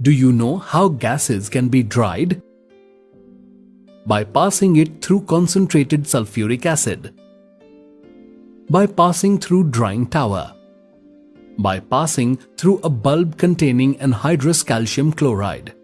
Do you know how gases can be dried? By passing it through concentrated sulfuric acid. By passing through drying tower. By passing through a bulb containing anhydrous calcium chloride.